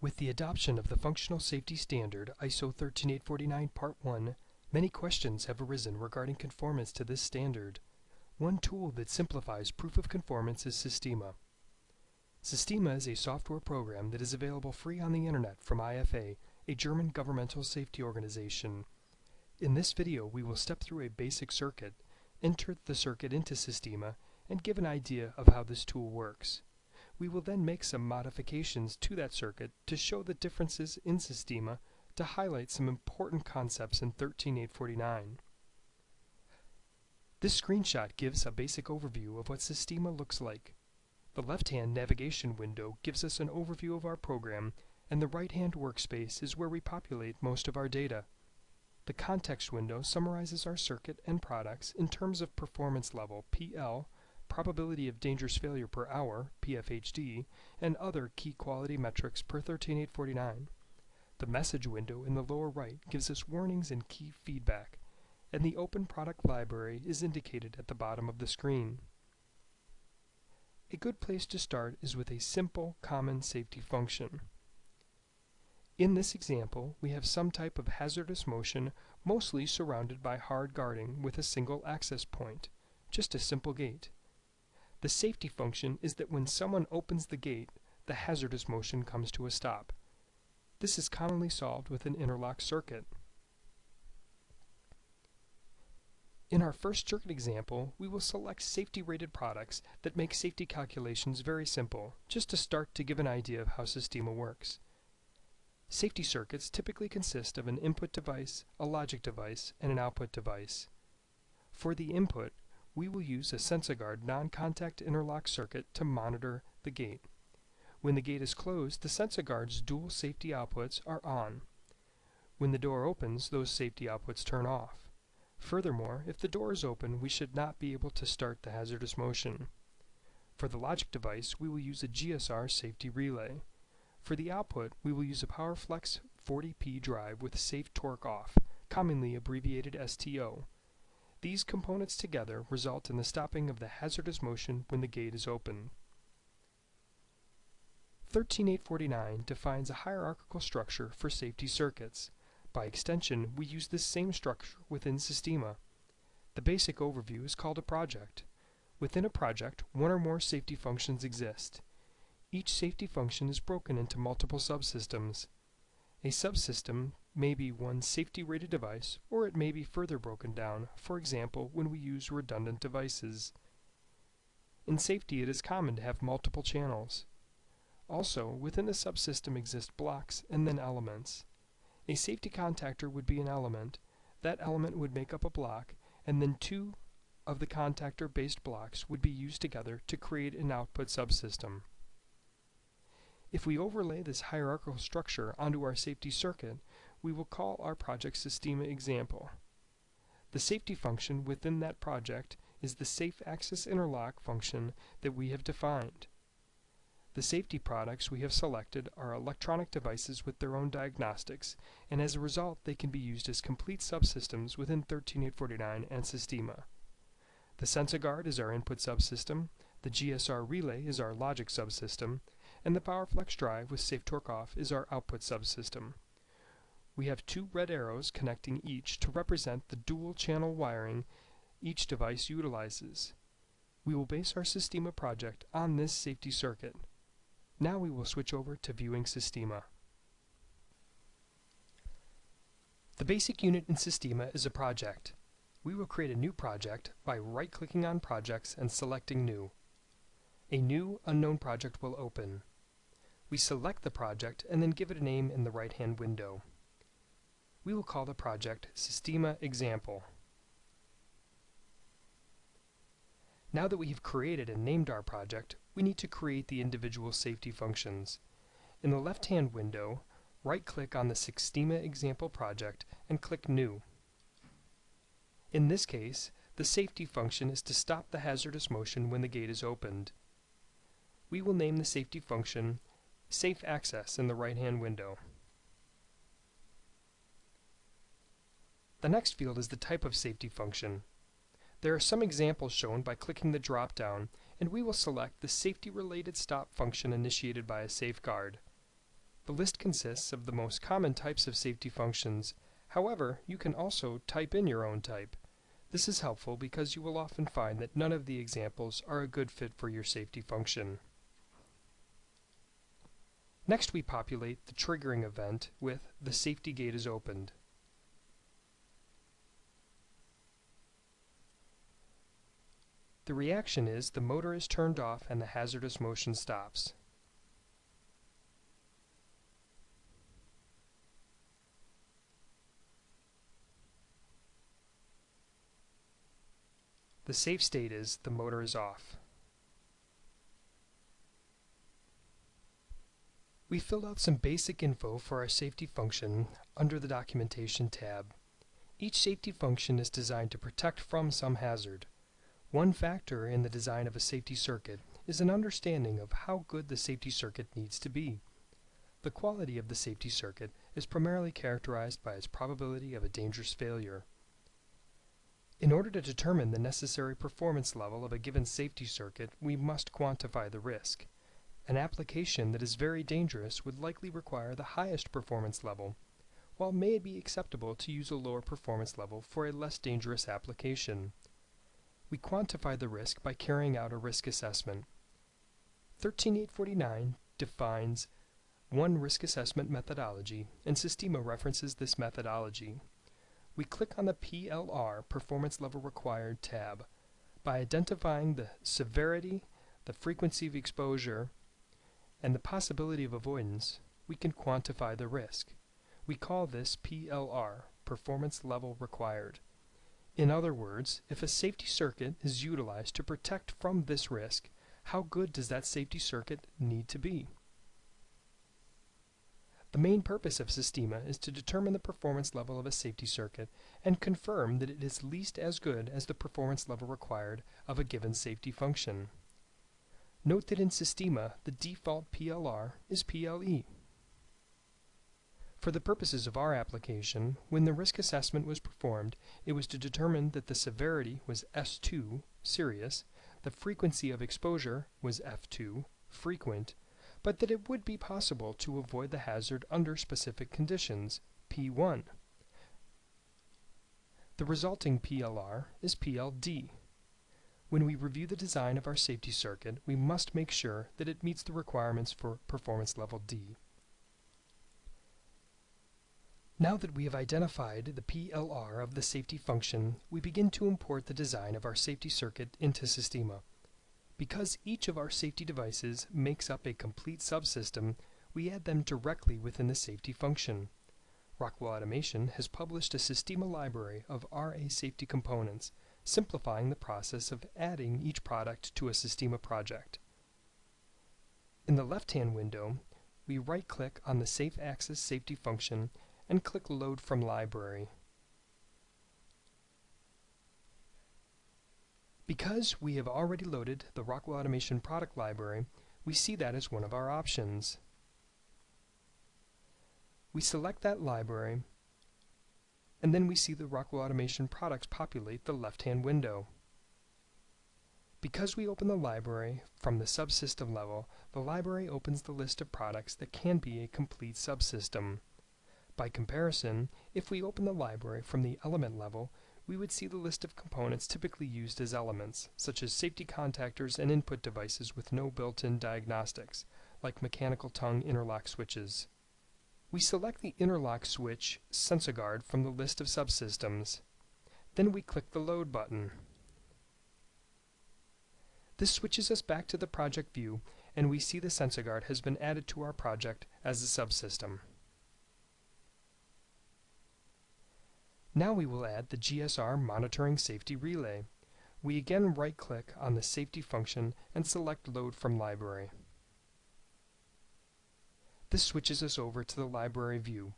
With the adoption of the Functional Safety Standard ISO 13849 Part 1, many questions have arisen regarding conformance to this standard. One tool that simplifies proof of conformance is Sistema. Sistema is a software program that is available free on the internet from IFA, a German governmental safety organization. In this video we will step through a basic circuit, enter the circuit into Sistema, and give an idea of how this tool works. We will then make some modifications to that circuit to show the differences in Sistema to highlight some important concepts in 13849. This screenshot gives a basic overview of what Sistema looks like. The left-hand navigation window gives us an overview of our program, and the right-hand workspace is where we populate most of our data. The context window summarizes our circuit and products in terms of performance level, PL, probability of dangerous failure per hour, PFHD, and other key quality metrics per 13849. The message window in the lower right gives us warnings and key feedback, and the open product library is indicated at the bottom of the screen. A good place to start is with a simple common safety function. In this example, we have some type of hazardous motion mostly surrounded by hard guarding with a single access point, just a simple gate. The safety function is that when someone opens the gate, the hazardous motion comes to a stop. This is commonly solved with an interlock circuit. In our first circuit example, we will select safety-rated products that make safety calculations very simple, just to start to give an idea of how Sistema works. Safety circuits typically consist of an input device, a logic device, and an output device. For the input, we will use a SensaGuard non-contact interlock circuit to monitor the gate. When the gate is closed, the SensaGuard's dual safety outputs are on. When the door opens, those safety outputs turn off. Furthermore, if the door is open, we should not be able to start the hazardous motion. For the logic device, we will use a GSR safety relay. For the output, we will use a PowerFlex 40P drive with safe torque off, commonly abbreviated STO. These components together result in the stopping of the hazardous motion when the gate is open. 13849 defines a hierarchical structure for safety circuits. By extension, we use this same structure within Sistema. The basic overview is called a project. Within a project, one or more safety functions exist. Each safety function is broken into multiple subsystems. A subsystem may be one safety-rated device, or it may be further broken down, for example, when we use redundant devices. In safety, it is common to have multiple channels. Also, within the subsystem exist blocks and then elements. A safety contactor would be an element, that element would make up a block, and then two of the contactor-based blocks would be used together to create an output subsystem. If we overlay this hierarchical structure onto our safety circuit, we will call our project Sistema example. The safety function within that project is the safe access interlock function that we have defined. The safety products we have selected are electronic devices with their own diagnostics, and as a result they can be used as complete subsystems within 13849 and Sistema. The SensaGuard is our input subsystem, the GSR relay is our logic subsystem, and the PowerFlex drive with Safe Torque Off is our output subsystem. We have two red arrows connecting each to represent the dual channel wiring each device utilizes. We will base our Sistema project on this safety circuit. Now we will switch over to viewing Sistema. The basic unit in Sistema is a project. We will create a new project by right-clicking on Projects and selecting New. A new unknown project will open. We select the project and then give it a name in the right-hand window. We will call the project Sistema Example. Now that we have created and named our project, we need to create the individual safety functions. In the left-hand window, right-click on the Sistema Example project and click New. In this case, the safety function is to stop the hazardous motion when the gate is opened. We will name the safety function Safe Access in the right-hand window. The next field is the type of safety function. There are some examples shown by clicking the drop-down, and we will select the safety-related stop function initiated by a safeguard. The list consists of the most common types of safety functions. However, you can also type in your own type. This is helpful because you will often find that none of the examples are a good fit for your safety function. Next we populate the triggering event with the safety gate is opened. The reaction is the motor is turned off and the hazardous motion stops. The safe state is the motor is off. We filled out some basic info for our safety function under the Documentation tab. Each safety function is designed to protect from some hazard. One factor in the design of a safety circuit is an understanding of how good the safety circuit needs to be. The quality of the safety circuit is primarily characterized by its probability of a dangerous failure. In order to determine the necessary performance level of a given safety circuit, we must quantify the risk. An application that is very dangerous would likely require the highest performance level, while may it be acceptable to use a lower performance level for a less dangerous application. We quantify the risk by carrying out a risk assessment. 13849 defines one risk assessment methodology, and Sistema references this methodology. We click on the PLR Performance Level Required tab. By identifying the severity, the frequency of exposure, and the possibility of avoidance, we can quantify the risk. We call this PLR, Performance Level Required. In other words, if a safety circuit is utilized to protect from this risk, how good does that safety circuit need to be? The main purpose of Sistema is to determine the performance level of a safety circuit and confirm that it is least as good as the performance level required of a given safety function. Note that in Sistema, the default PLR is PLE. For the purposes of our application, when the risk assessment was performed, it was to determine that the severity was S2, serious, the frequency of exposure was F2, frequent, but that it would be possible to avoid the hazard under specific conditions, P1. The resulting PLR is PLD. When we review the design of our safety circuit, we must make sure that it meets the requirements for performance level D. Now that we have identified the PLR of the safety function, we begin to import the design of our safety circuit into Sistema. Because each of our safety devices makes up a complete subsystem, we add them directly within the safety function. Rockwell Automation has published a Sistema library of RA safety components simplifying the process of adding each product to a Sistema project. In the left-hand window, we right-click on the Safe Access Safety function and click Load from Library. Because we have already loaded the Rockwell Automation product library, we see that as one of our options. We select that library and then we see the Rockwell Automation products populate the left-hand window. Because we open the library from the subsystem level, the library opens the list of products that can be a complete subsystem. By comparison, if we open the library from the element level, we would see the list of components typically used as elements, such as safety contactors and input devices with no built-in diagnostics, like mechanical tongue interlock switches. We select the interlock switch SensaGuard from the list of subsystems. Then we click the Load button. This switches us back to the project view and we see the SensaGuard has been added to our project as a subsystem. Now we will add the GSR Monitoring Safety Relay. We again right-click on the Safety function and select Load from Library. This switches us over to the library view.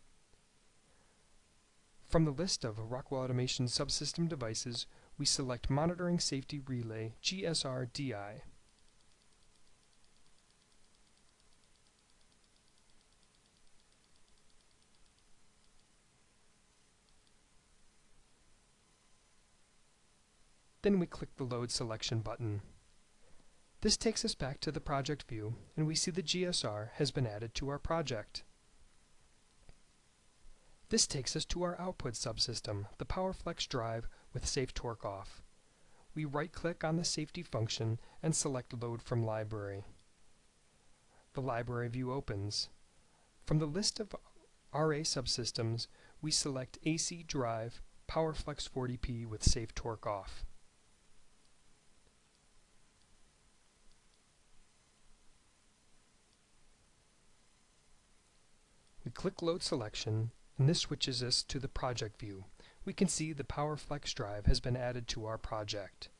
From the list of Rockwell Automation subsystem devices, we select Monitoring Safety Relay GSR-DI. Then we click the Load Selection button. This takes us back to the project view and we see the GSR has been added to our project. This takes us to our output subsystem, the PowerFlex drive with Safe Torque Off. We right-click on the safety function and select Load from Library. The library view opens. From the list of RA subsystems, we select AC Drive PowerFlex 40P with Safe Torque Off. We click Load Selection, and this switches us to the project view. We can see the PowerFlex drive has been added to our project.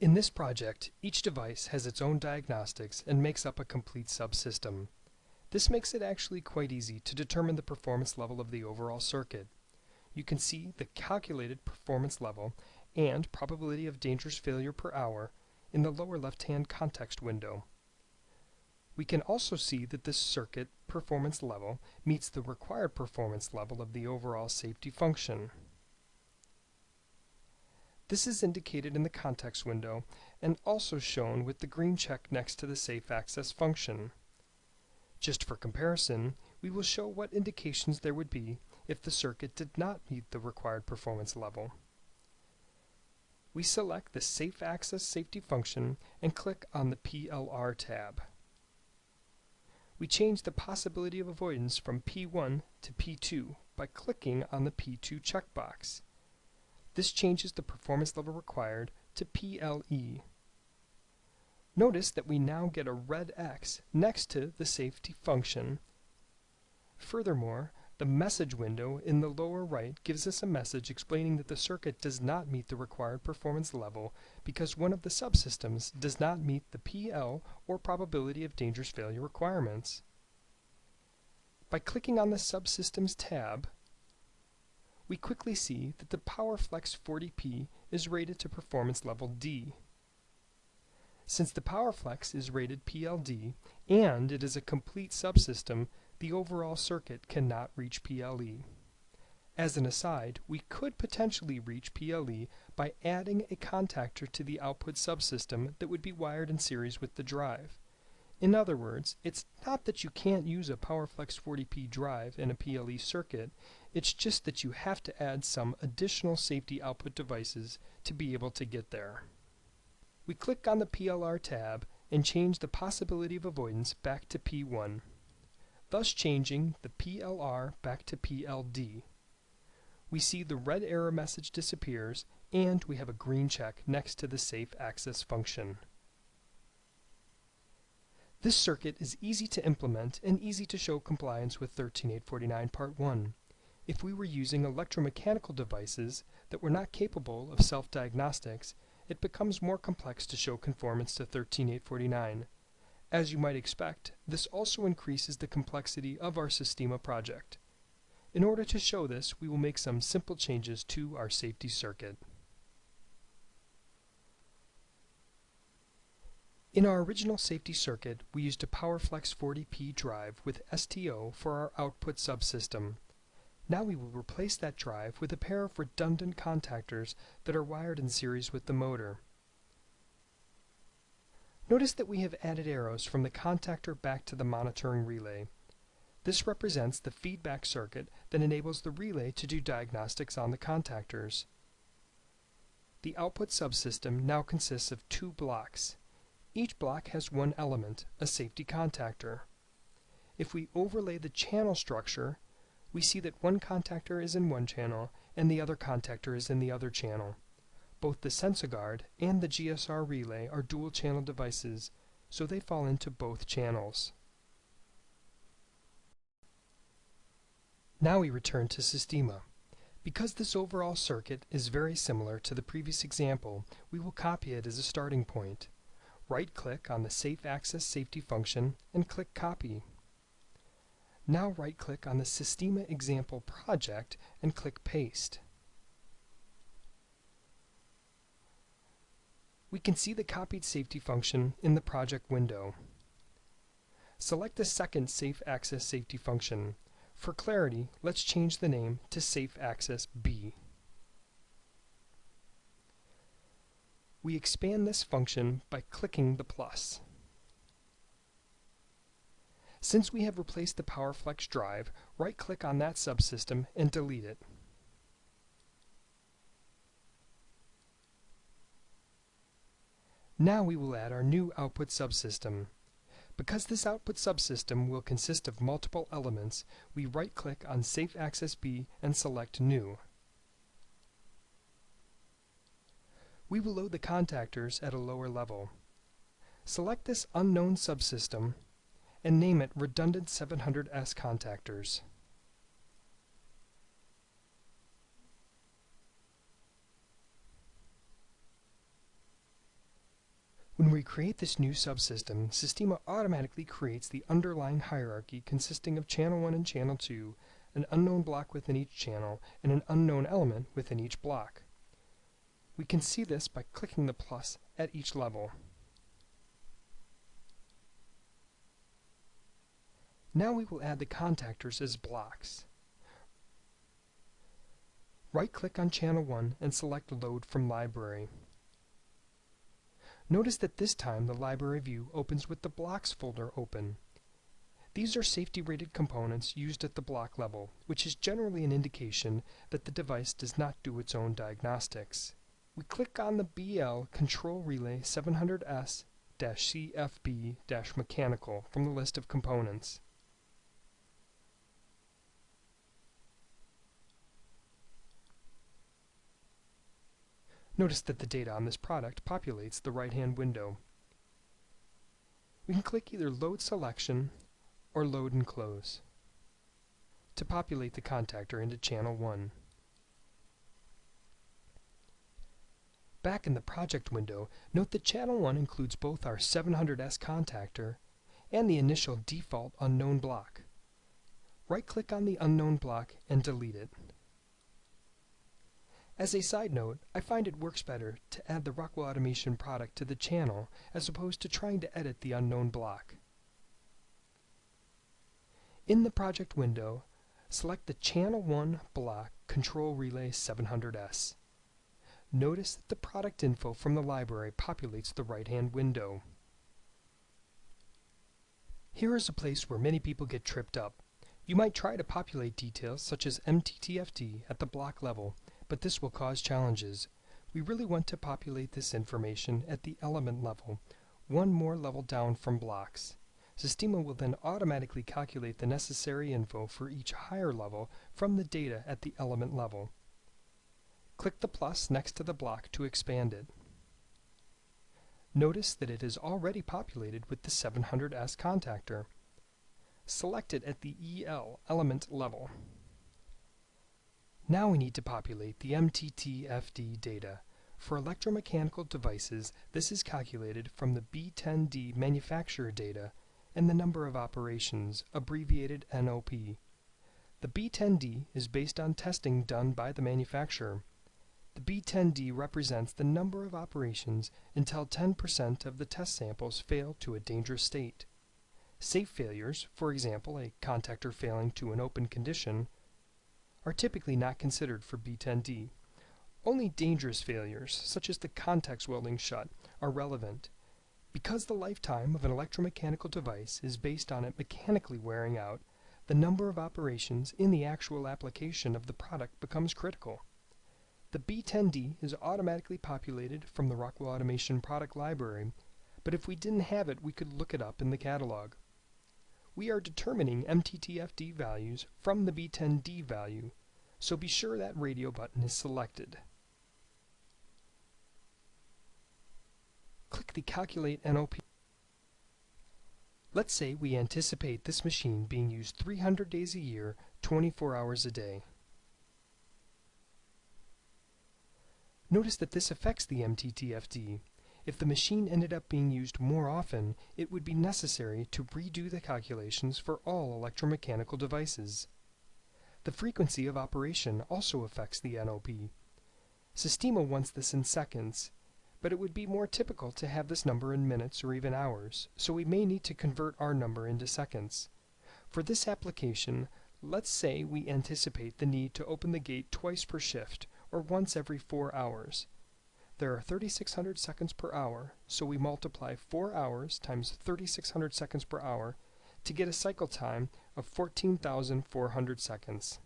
In this project, each device has its own diagnostics and makes up a complete subsystem. This makes it actually quite easy to determine the performance level of the overall circuit. You can see the calculated performance level and probability of dangerous failure per hour in the lower left-hand context window. We can also see that this circuit performance level meets the required performance level of the overall safety function. This is indicated in the context window and also shown with the green check next to the safe access function. Just for comparison, we will show what indications there would be if the circuit did not meet the required performance level. We select the Safe Access Safety function and click on the PLR tab we change the possibility of avoidance from P1 to P2 by clicking on the P2 checkbox. This changes the performance level required to PLE. Notice that we now get a red X next to the safety function. Furthermore, the message window in the lower right gives us a message explaining that the circuit does not meet the required performance level because one of the subsystems does not meet the PL or probability of dangerous failure requirements. By clicking on the Subsystems tab, we quickly see that the PowerFlex 40P is rated to performance level D. Since the PowerFlex is rated PLD and it is a complete subsystem, the overall circuit cannot reach PLE. As an aside, we could potentially reach PLE by adding a contactor to the output subsystem that would be wired in series with the drive. In other words, it's not that you can't use a PowerFlex 40P drive in a PLE circuit, it's just that you have to add some additional safety output devices to be able to get there. We click on the PLR tab and change the possibility of avoidance back to P1 thus changing the PLR back to PLD. We see the red error message disappears and we have a green check next to the safe access function. This circuit is easy to implement and easy to show compliance with 13849 Part 1. If we were using electromechanical devices that were not capable of self-diagnostics, it becomes more complex to show conformance to 13849. As you might expect, this also increases the complexity of our Sistema project. In order to show this, we will make some simple changes to our safety circuit. In our original safety circuit, we used a PowerFlex 40P drive with STO for our output subsystem. Now we will replace that drive with a pair of redundant contactors that are wired in series with the motor. Notice that we have added arrows from the contactor back to the monitoring relay. This represents the feedback circuit that enables the relay to do diagnostics on the contactors. The output subsystem now consists of two blocks. Each block has one element, a safety contactor. If we overlay the channel structure, we see that one contactor is in one channel and the other contactor is in the other channel. Both the SensaGuard and the GSR relay are dual-channel devices, so they fall into both channels. Now we return to Sistema. Because this overall circuit is very similar to the previous example, we will copy it as a starting point. Right-click on the Safe Access Safety function and click Copy. Now right-click on the Sistema example project and click Paste. We can see the copied safety function in the project window. Select the second Safe Access Safety function. For clarity, let's change the name to Safe Access B. We expand this function by clicking the plus. Since we have replaced the PowerFlex drive, right-click on that subsystem and delete it. Now we will add our new output subsystem. Because this output subsystem will consist of multiple elements, we right-click on Safe Access B and select New. We will load the contactors at a lower level. Select this unknown subsystem and name it Redundant 700S Contactors. When we create this new subsystem, Sistema automatically creates the underlying hierarchy consisting of channel 1 and channel 2, an unknown block within each channel, and an unknown element within each block. We can see this by clicking the plus at each level. Now we will add the contactors as blocks. Right-click on Channel 1 and select Load from Library. Notice that this time the library view opens with the blocks folder open. These are safety rated components used at the block level, which is generally an indication that the device does not do its own diagnostics. We click on the BL Control Relay 700S-CFB-Mechanical from the list of components. Notice that the data on this product populates the right-hand window. We can click either Load Selection or Load and Close to populate the contactor into channel 1. Back in the project window, note that channel 1 includes both our 700S contactor and the initial default unknown block. Right-click on the unknown block and delete it. As a side note, I find it works better to add the Rockwell Automation product to the channel as opposed to trying to edit the unknown block. In the project window, select the Channel 1 block Control Relay 700S. Notice that the product info from the library populates the right-hand window. Here is a place where many people get tripped up. You might try to populate details such as MTTFD at the block level but this will cause challenges. We really want to populate this information at the element level, one more level down from blocks. Sistema will then automatically calculate the necessary info for each higher level from the data at the element level. Click the plus next to the block to expand it. Notice that it is already populated with the 700S contactor. Select it at the EL element level. Now we need to populate the MTTFD data. For electromechanical devices, this is calculated from the B10D manufacturer data and the number of operations, abbreviated NOP. The B10D is based on testing done by the manufacturer. The B10D represents the number of operations until 10% of the test samples fail to a dangerous state. Safe failures, for example a contactor failing to an open condition, are typically not considered for B10D. Only dangerous failures, such as the contacts welding shut, are relevant. Because the lifetime of an electromechanical device is based on it mechanically wearing out, the number of operations in the actual application of the product becomes critical. The B10D is automatically populated from the Rockwell Automation product library, but if we didn't have it, we could look it up in the catalog we are determining MTTFD values from the B10D value, so be sure that radio button is selected. Click the Calculate NOP. Let's say we anticipate this machine being used 300 days a year, 24 hours a day. Notice that this affects the MTTFD, if the machine ended up being used more often, it would be necessary to redo the calculations for all electromechanical devices. The frequency of operation also affects the NOP. Sistema wants this in seconds, but it would be more typical to have this number in minutes or even hours, so we may need to convert our number into seconds. For this application, let's say we anticipate the need to open the gate twice per shift, or once every four hours. There are 3600 seconds per hour, so we multiply 4 hours times 3600 seconds per hour to get a cycle time of 14,400 seconds.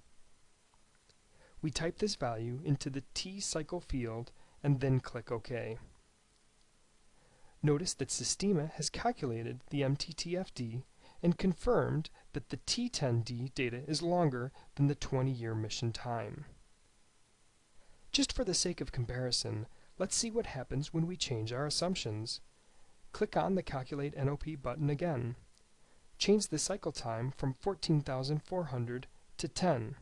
We type this value into the T cycle field and then click OK. Notice that Sistema has calculated the MTTFD and confirmed that the T10D data is longer than the 20-year mission time. Just for the sake of comparison, let's see what happens when we change our assumptions. Click on the Calculate NOP button again. Change the cycle time from 14,400 to 10.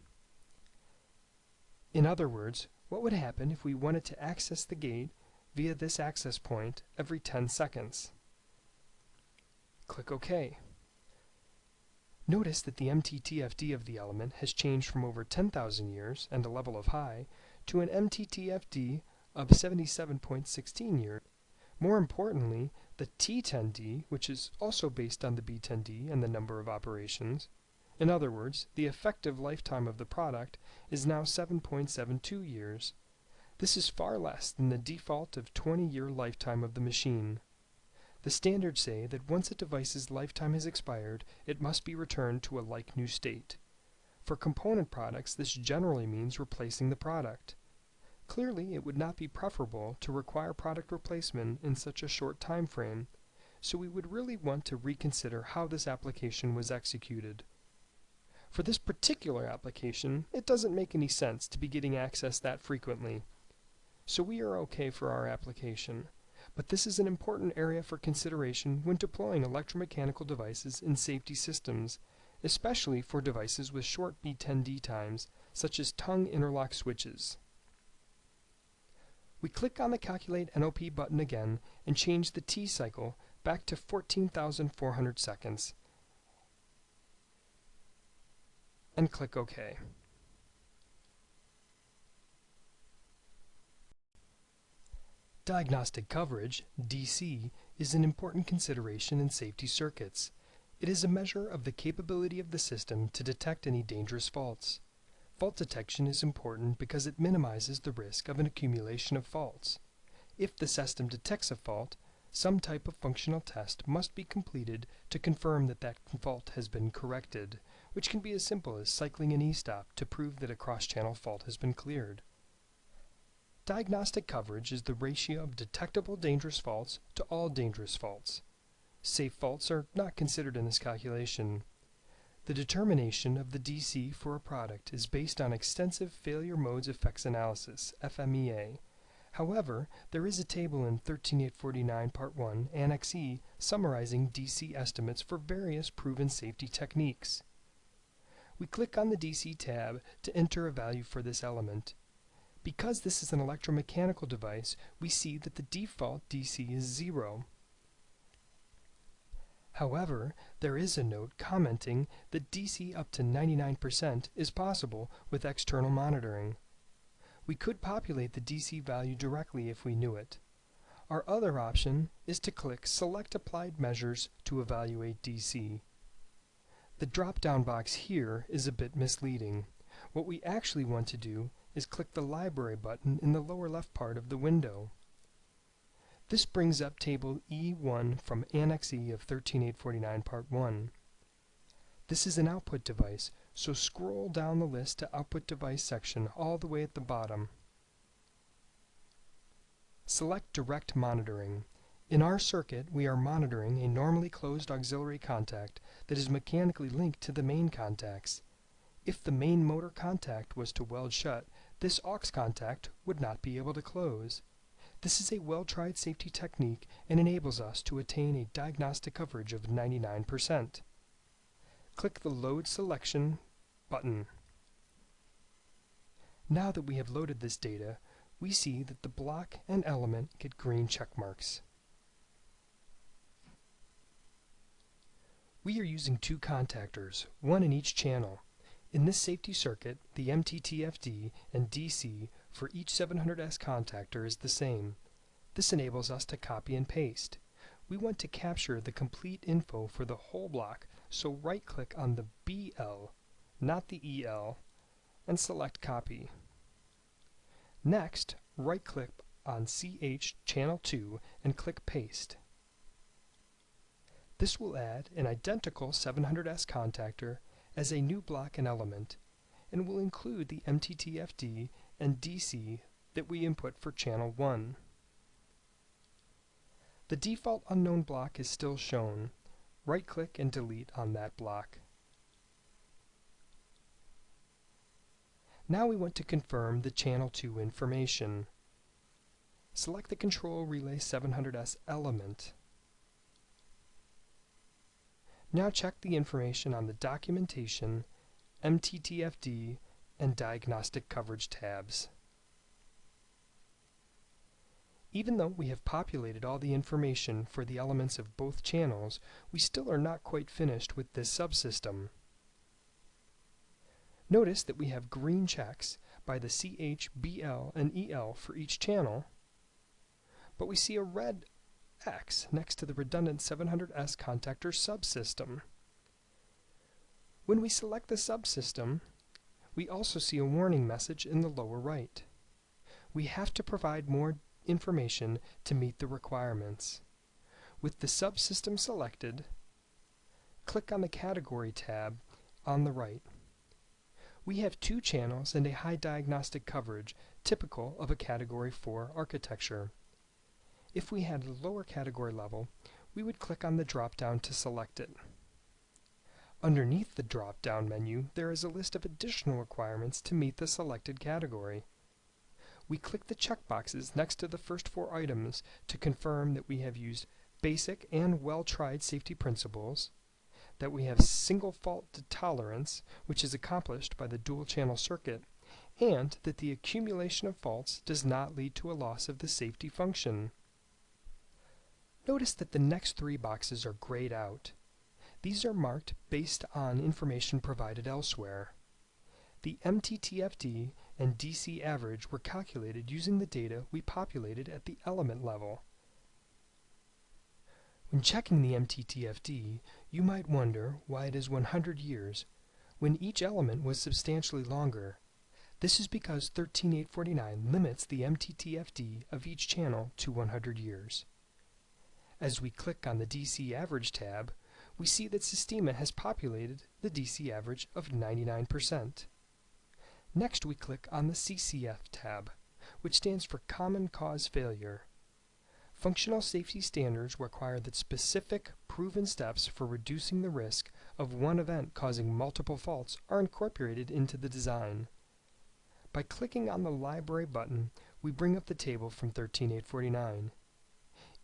In other words, what would happen if we wanted to access the gate via this access point every 10 seconds? Click OK. Notice that the MTTFD of the element has changed from over 10,000 years and a level of high to an MTTFD of 77.16 years. More importantly, the T10D, which is also based on the B10D and the number of operations, in other words, the effective lifetime of the product is now 7.72 years. This is far less than the default of 20-year lifetime of the machine. The standards say that once a device's lifetime has expired, it must be returned to a like new state. For component products, this generally means replacing the product. Clearly, it would not be preferable to require product replacement in such a short time frame, so we would really want to reconsider how this application was executed. For this particular application, it doesn't make any sense to be getting access that frequently. So we are okay for our application but this is an important area for consideration when deploying electromechanical devices in safety systems, especially for devices with short B10D times, such as tongue interlock switches. We click on the Calculate NOP button again and change the T cycle back to 14,400 seconds and click OK. Diagnostic coverage, DC, is an important consideration in safety circuits. It is a measure of the capability of the system to detect any dangerous faults. Fault detection is important because it minimizes the risk of an accumulation of faults. If the system detects a fault, some type of functional test must be completed to confirm that that fault has been corrected, which can be as simple as cycling an e-stop to prove that a cross-channel fault has been cleared. Diagnostic coverage is the ratio of detectable dangerous faults to all dangerous faults. Safe faults are not considered in this calculation. The determination of the DC for a product is based on extensive failure modes effects analysis, FMEA. However, there is a table in 13849 Part 1, Annex E, summarizing DC estimates for various proven safety techniques. We click on the DC tab to enter a value for this element. Because this is an electromechanical device, we see that the default DC is 0. However, there is a note commenting that DC up to 99% is possible with external monitoring. We could populate the DC value directly if we knew it. Our other option is to click Select Applied Measures to evaluate DC. The drop-down box here is a bit misleading. What we actually want to do is click the Library button in the lower left part of the window. This brings up table E1 from Annex E of 13849 Part 1. This is an output device, so scroll down the list to Output Device section all the way at the bottom. Select Direct Monitoring. In our circuit, we are monitoring a normally closed auxiliary contact that is mechanically linked to the main contacts. If the main motor contact was to weld shut, this aux contact would not be able to close. This is a well-tried safety technique and enables us to attain a diagnostic coverage of 99%. Click the Load Selection button. Now that we have loaded this data, we see that the block and element get green check marks. We are using two contactors, one in each channel. In this safety circuit, the MTTFD and DC for each 700S contactor is the same. This enables us to copy and paste. We want to capture the complete info for the whole block, so right-click on the BL, not the EL, and select Copy. Next, right-click on CH Channel 2 and click Paste. This will add an identical 700S contactor as a new block and element, and will include the MTTFD and DC that we input for channel 1. The default unknown block is still shown. Right-click and delete on that block. Now we want to confirm the channel 2 information. Select the Control Relay 700S element. Now check the information on the Documentation, MTTFD, and Diagnostic Coverage tabs. Even though we have populated all the information for the elements of both channels, we still are not quite finished with this subsystem. Notice that we have green checks by the CH, BL, and EL for each channel, but we see a red X next to the redundant 700S contactor subsystem. When we select the subsystem, we also see a warning message in the lower right. We have to provide more information to meet the requirements. With the subsystem selected, click on the Category tab on the right. We have two channels and a high diagnostic coverage, typical of a Category 4 architecture. If we had a lower category level, we would click on the drop-down to select it. Underneath the drop-down menu, there is a list of additional requirements to meet the selected category. We click the checkboxes next to the first four items to confirm that we have used basic and well-tried safety principles, that we have single fault tolerance, which is accomplished by the dual channel circuit, and that the accumulation of faults does not lead to a loss of the safety function. Notice that the next three boxes are grayed out. These are marked based on information provided elsewhere. The MTTFD and DC average were calculated using the data we populated at the element level. When checking the MTTFD, you might wonder why it is 100 years, when each element was substantially longer. This is because 13849 limits the MTTFD of each channel to 100 years. As we click on the DC Average tab, we see that Sistema has populated the DC average of 99%. Next we click on the CCF tab, which stands for Common Cause Failure. Functional safety standards require that specific, proven steps for reducing the risk of one event causing multiple faults are incorporated into the design. By clicking on the Library button, we bring up the table from 13849.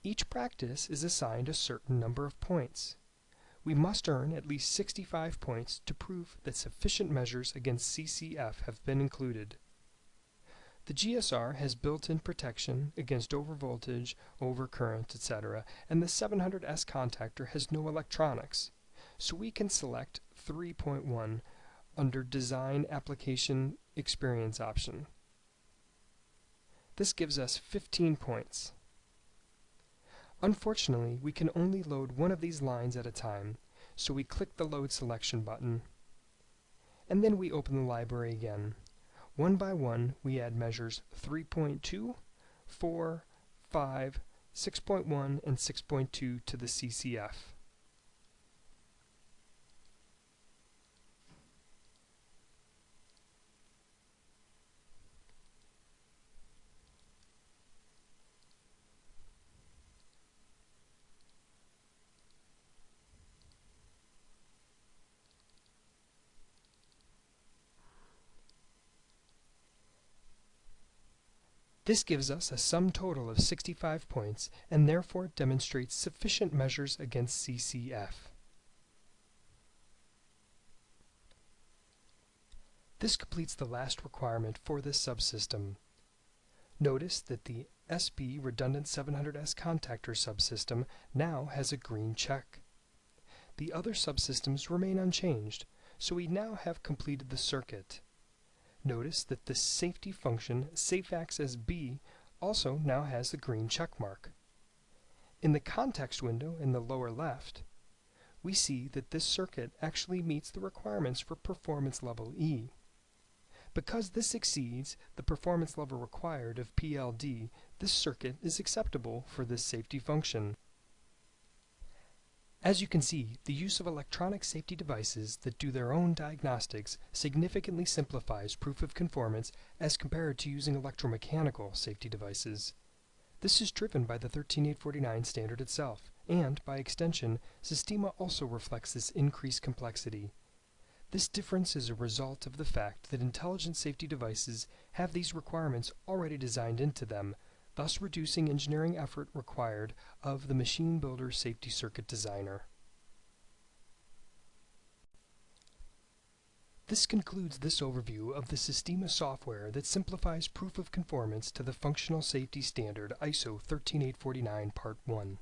Each practice is assigned a certain number of points. We must earn at least 65 points to prove that sufficient measures against CCF have been included. The GSR has built-in protection against overvoltage, overcurrent, etc., and the 700S contactor has no electronics, so we can select 3.1 under Design Application Experience option. This gives us 15 points. Unfortunately, we can only load one of these lines at a time, so we click the Load Selection button. And then we open the library again. One by one, we add measures 3.2, 4, 5, 6.1, and 6.2 to the CCF. This gives us a sum total of 65 points and therefore demonstrates sufficient measures against CCF. This completes the last requirement for this subsystem. Notice that the SB redundant 700S contactor subsystem now has a green check. The other subsystems remain unchanged, so we now have completed the circuit. Notice that the safety function SafeAccessB also now has the green check mark. In the context window in the lower left, we see that this circuit actually meets the requirements for performance level E. Because this exceeds the performance level required of PLD, this circuit is acceptable for this safety function. As you can see, the use of electronic safety devices that do their own diagnostics significantly simplifies proof of conformance as compared to using electromechanical safety devices. This is driven by the 13849 standard itself, and, by extension, Sistema also reflects this increased complexity. This difference is a result of the fact that intelligent safety devices have these requirements already designed into them, thus reducing engineering effort required of the machine builder safety circuit designer. This concludes this overview of the Sistema software that simplifies proof of conformance to the Functional Safety Standard ISO 13849 Part 1.